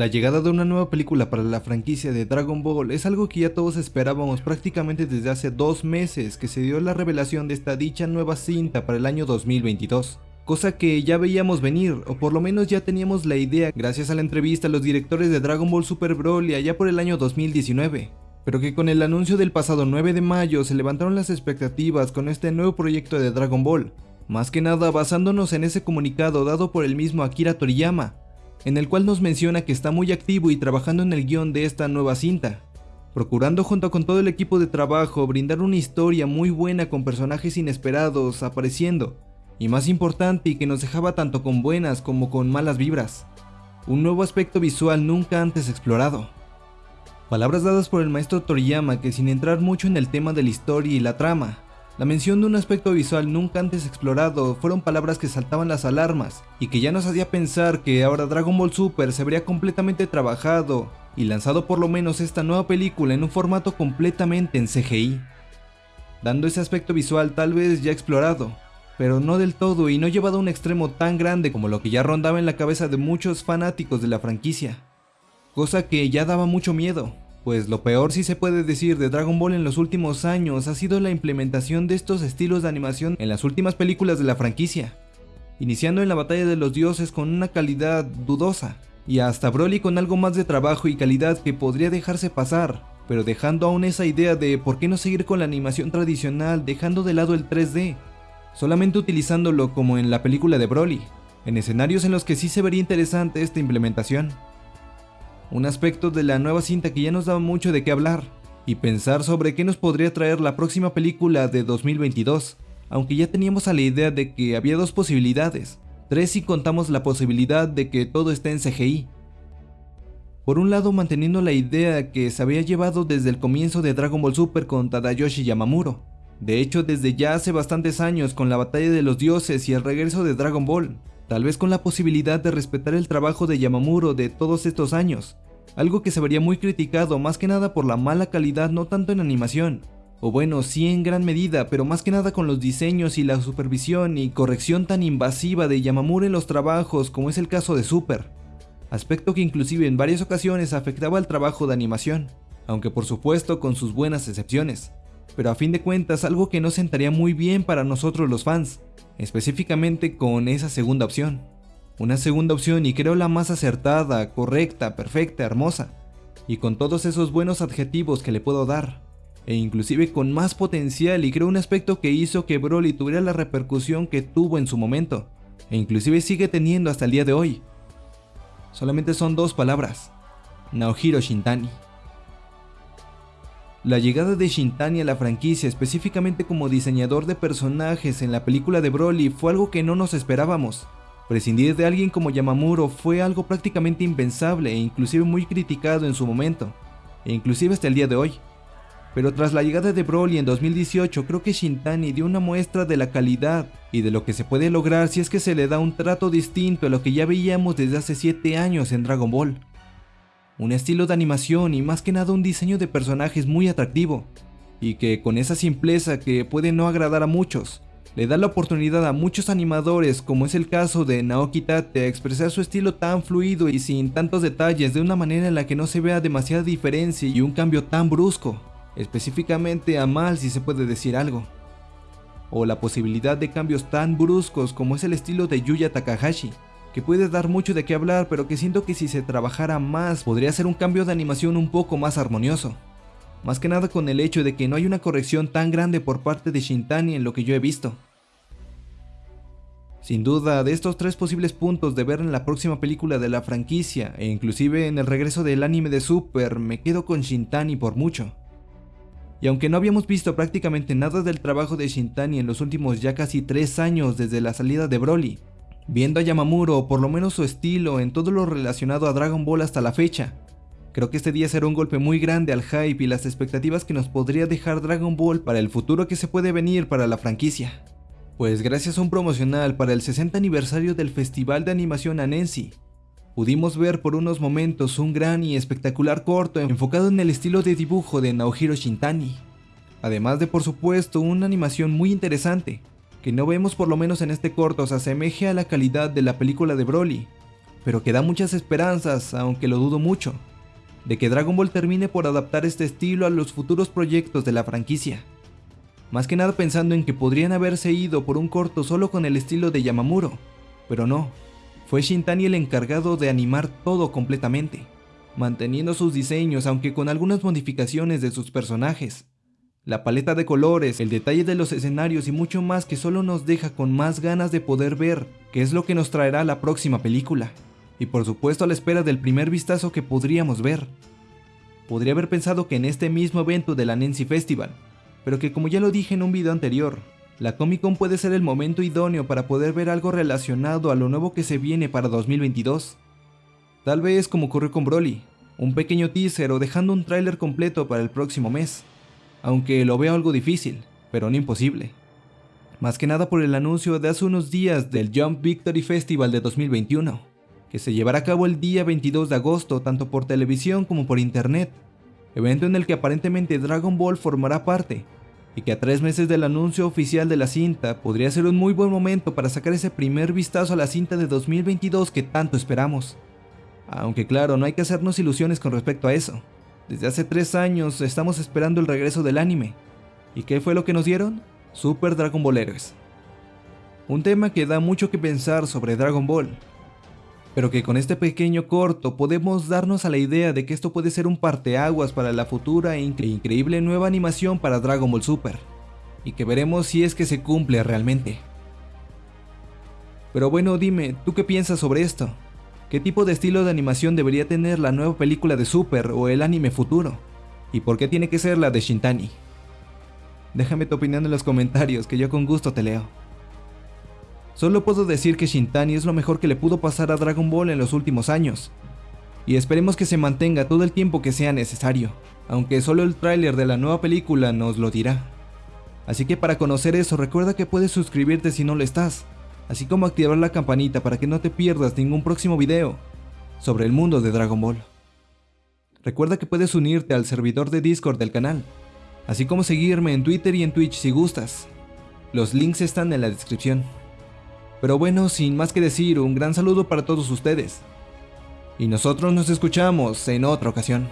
La llegada de una nueva película para la franquicia de Dragon Ball es algo que ya todos esperábamos prácticamente desde hace dos meses que se dio la revelación de esta dicha nueva cinta para el año 2022. Cosa que ya veíamos venir, o por lo menos ya teníamos la idea gracias a la entrevista a los directores de Dragon Ball Super Broly allá por el año 2019. Pero que con el anuncio del pasado 9 de mayo se levantaron las expectativas con este nuevo proyecto de Dragon Ball, más que nada basándonos en ese comunicado dado por el mismo Akira Toriyama, en el cual nos menciona que está muy activo y trabajando en el guion de esta nueva cinta, procurando junto con todo el equipo de trabajo brindar una historia muy buena con personajes inesperados apareciendo, y más importante y que nos dejaba tanto con buenas como con malas vibras, un nuevo aspecto visual nunca antes explorado. Palabras dadas por el maestro Toriyama que sin entrar mucho en el tema de la historia y la trama, la mención de un aspecto visual nunca antes explorado fueron palabras que saltaban las alarmas y que ya nos hacía pensar que ahora Dragon Ball Super se habría completamente trabajado y lanzado por lo menos esta nueva película en un formato completamente en CGI, dando ese aspecto visual tal vez ya explorado, pero no del todo y no llevado a un extremo tan grande como lo que ya rondaba en la cabeza de muchos fanáticos de la franquicia, cosa que ya daba mucho miedo, pues lo peor si se puede decir de Dragon Ball en los últimos años ha sido la implementación de estos estilos de animación en las últimas películas de la franquicia, iniciando en la batalla de los dioses con una calidad dudosa, y hasta Broly con algo más de trabajo y calidad que podría dejarse pasar, pero dejando aún esa idea de por qué no seguir con la animación tradicional dejando de lado el 3D, solamente utilizándolo como en la película de Broly, en escenarios en los que sí se vería interesante esta implementación un aspecto de la nueva cinta que ya nos daba mucho de qué hablar, y pensar sobre qué nos podría traer la próxima película de 2022, aunque ya teníamos a la idea de que había dos posibilidades, tres si contamos la posibilidad de que todo esté en CGI. Por un lado manteniendo la idea que se había llevado desde el comienzo de Dragon Ball Super con Tadayoshi Yamamuro, de hecho desde ya hace bastantes años con la batalla de los dioses y el regreso de Dragon Ball, tal vez con la posibilidad de respetar el trabajo de Yamamuro de todos estos años, algo que se vería muy criticado más que nada por la mala calidad no tanto en animación, o bueno, sí en gran medida, pero más que nada con los diseños y la supervisión y corrección tan invasiva de Yamamuro en los trabajos como es el caso de Super, aspecto que inclusive en varias ocasiones afectaba al trabajo de animación, aunque por supuesto con sus buenas excepciones, pero a fin de cuentas algo que no sentaría muy bien para nosotros los fans, específicamente con esa segunda opción. Una segunda opción y creo la más acertada, correcta, perfecta, hermosa, y con todos esos buenos adjetivos que le puedo dar, e inclusive con más potencial y creo un aspecto que hizo que Broly tuviera la repercusión que tuvo en su momento, e inclusive sigue teniendo hasta el día de hoy. Solamente son dos palabras, Naohiro Shintani. La llegada de Shintani a la franquicia específicamente como diseñador de personajes en la película de Broly fue algo que no nos esperábamos. Prescindir de alguien como Yamamuro fue algo prácticamente impensable e inclusive muy criticado en su momento, e inclusive hasta el día de hoy. Pero tras la llegada de Broly en 2018 creo que Shintani dio una muestra de la calidad y de lo que se puede lograr si es que se le da un trato distinto a lo que ya veíamos desde hace 7 años en Dragon Ball un estilo de animación y más que nada un diseño de personajes muy atractivo, y que con esa simpleza que puede no agradar a muchos, le da la oportunidad a muchos animadores, como es el caso de Naoki Tate, a expresar su estilo tan fluido y sin tantos detalles de una manera en la que no se vea demasiada diferencia y un cambio tan brusco, específicamente a mal si se puede decir algo. O la posibilidad de cambios tan bruscos como es el estilo de Yuya Takahashi, que puede dar mucho de qué hablar, pero que siento que si se trabajara más podría ser un cambio de animación un poco más armonioso. Más que nada con el hecho de que no hay una corrección tan grande por parte de Shintani en lo que yo he visto. Sin duda, de estos tres posibles puntos de ver en la próxima película de la franquicia, e inclusive en el regreso del anime de Super, me quedo con Shintani por mucho. Y aunque no habíamos visto prácticamente nada del trabajo de Shintani en los últimos ya casi 3 años desde la salida de Broly, viendo a Yamamuro o por lo menos su estilo en todo lo relacionado a Dragon Ball hasta la fecha. Creo que este día será un golpe muy grande al hype y las expectativas que nos podría dejar Dragon Ball para el futuro que se puede venir para la franquicia. Pues gracias a un promocional para el 60 aniversario del Festival de Animación Anensi, pudimos ver por unos momentos un gran y espectacular corto enfocado en el estilo de dibujo de Naohiro Shintani, además de por supuesto una animación muy interesante, que no vemos por lo menos en este corto se asemeje a la calidad de la película de Broly, pero que da muchas esperanzas, aunque lo dudo mucho, de que Dragon Ball termine por adaptar este estilo a los futuros proyectos de la franquicia. Más que nada pensando en que podrían haberse ido por un corto solo con el estilo de Yamamuro, pero no, fue Shintani el encargado de animar todo completamente, manteniendo sus diseños aunque con algunas modificaciones de sus personajes. La paleta de colores, el detalle de los escenarios y mucho más que solo nos deja con más ganas de poder ver qué es lo que nos traerá la próxima película. Y por supuesto a la espera del primer vistazo que podríamos ver. Podría haber pensado que en este mismo evento de la Nancy Festival, pero que como ya lo dije en un video anterior, la Comic Con puede ser el momento idóneo para poder ver algo relacionado a lo nuevo que se viene para 2022. Tal vez como ocurrió con Broly, un pequeño teaser o dejando un tráiler completo para el próximo mes, aunque lo veo algo difícil, pero no imposible. Más que nada por el anuncio de hace unos días del Jump Victory Festival de 2021, que se llevará a cabo el día 22 de agosto tanto por televisión como por internet, evento en el que aparentemente Dragon Ball formará parte, y que a tres meses del anuncio oficial de la cinta podría ser un muy buen momento para sacar ese primer vistazo a la cinta de 2022 que tanto esperamos. Aunque claro, no hay que hacernos ilusiones con respecto a eso. Desde hace tres años estamos esperando el regreso del anime. ¿Y qué fue lo que nos dieron? Super Dragon Ball Heroes. Un tema que da mucho que pensar sobre Dragon Ball, pero que con este pequeño corto podemos darnos a la idea de que esto puede ser un parteaguas para la futura e increíble nueva animación para Dragon Ball Super, y que veremos si es que se cumple realmente. Pero bueno, dime, ¿tú qué piensas sobre esto? ¿Qué tipo de estilo de animación debería tener la nueva película de Super o el anime futuro? ¿Y por qué tiene que ser la de Shintani? Déjame tu opinión en los comentarios que yo con gusto te leo. Solo puedo decir que Shintani es lo mejor que le pudo pasar a Dragon Ball en los últimos años. Y esperemos que se mantenga todo el tiempo que sea necesario, aunque solo el tráiler de la nueva película nos lo dirá. Así que para conocer eso recuerda que puedes suscribirte si no lo estás, así como activar la campanita para que no te pierdas ningún próximo video sobre el mundo de Dragon Ball. Recuerda que puedes unirte al servidor de Discord del canal, así como seguirme en Twitter y en Twitch si gustas. Los links están en la descripción. Pero bueno, sin más que decir, un gran saludo para todos ustedes. Y nosotros nos escuchamos en otra ocasión.